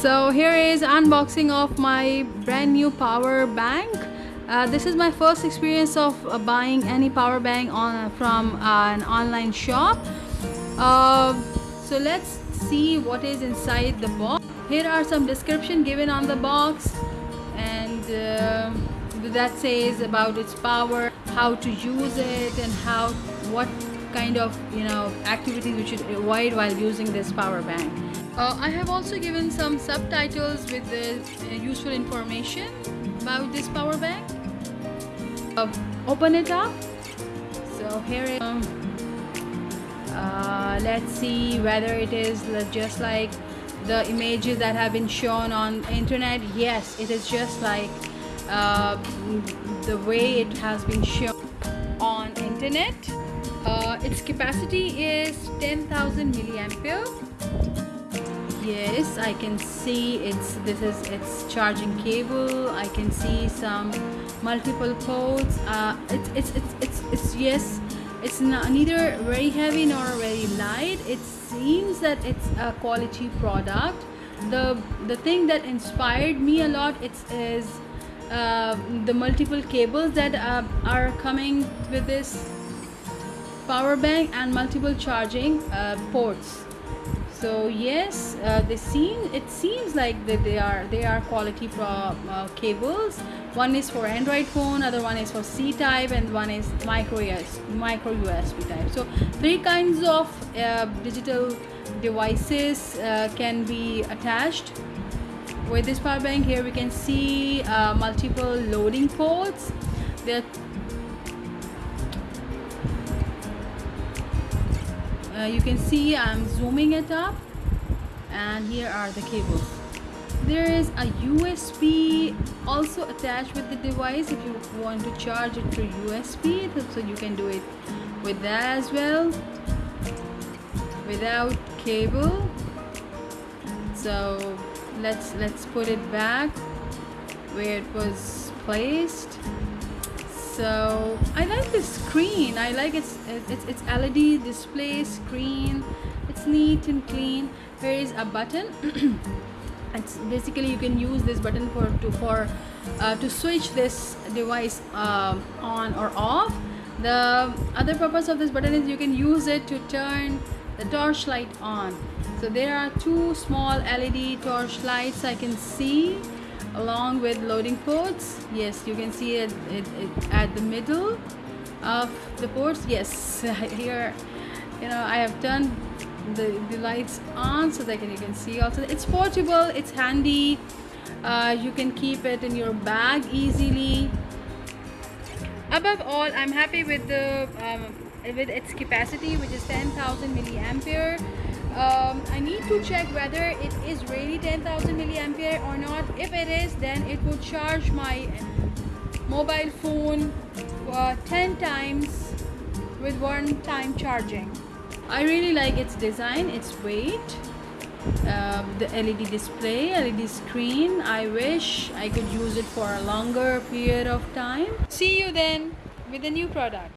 so here is unboxing of my brand new power bank. Uh, this is my first experience of uh, buying any power bank on from uh, an online shop. Uh, so let's see what is inside the box. Here are some description given on the box. And uh, that says about its power how to use it and how what kind of you know activities we should avoid while using this power bank uh, I have also given some subtitles with the uh, useful information about this power bank. Uh, open it up. So here it um, uh, let's see whether it is just like the images that have been shown on internet. Yes it is just like uh, the way it has been shown on internet. Uh, its capacity is 10,000 milliampere yes I can see it's this is its charging cable. I can see some multiple ports. Uh, it's, it's, it's, it's, it's yes it's not, neither very heavy nor very light. It seems that it's a quality product. The the thing that inspired me a lot it's is uh, the multiple cables that uh, are coming with this power bank and multiple charging uh, ports so yes uh, they seem it seems like that they are they are quality pro, uh, cables. One is for android phone other one is for c type and one is micro US, micro usb type. So three kinds of uh, digital devices uh, can be attached. With this power bank here we can see uh, multiple loading ports. There uh, you can see I'm zooming it up and here are the cables. There is a USB also attached with the device. If you want to charge it through USB so you can do it with that as well without cable. So let's let's put it back where it was placed so I like this screen. I like its its, its LED display screen. It's neat and clean. There is a button. It's basically you can use this button for to for uh, to switch this device uh, on or off. The other purpose of this button is you can use it to turn the torch light on. So there are two small LED torch lights I can see along with loading ports yes you can see it, it, it at the middle of the ports. Yes here you know I have turned the, the lights on so that you can see also. It's portable it's handy. Uh, you can keep it in your bag easily. Above all I'm happy with the um, with its capacity which is 10,000 milliampere um, I need to check whether it is really 10,000 milliampere or not. If it is then it will charge my mobile phone uh, 10 times with one time charging. I really like its design its weight uh, the LED display LED screen. I wish I could use it for a longer period of time. See you then with a new product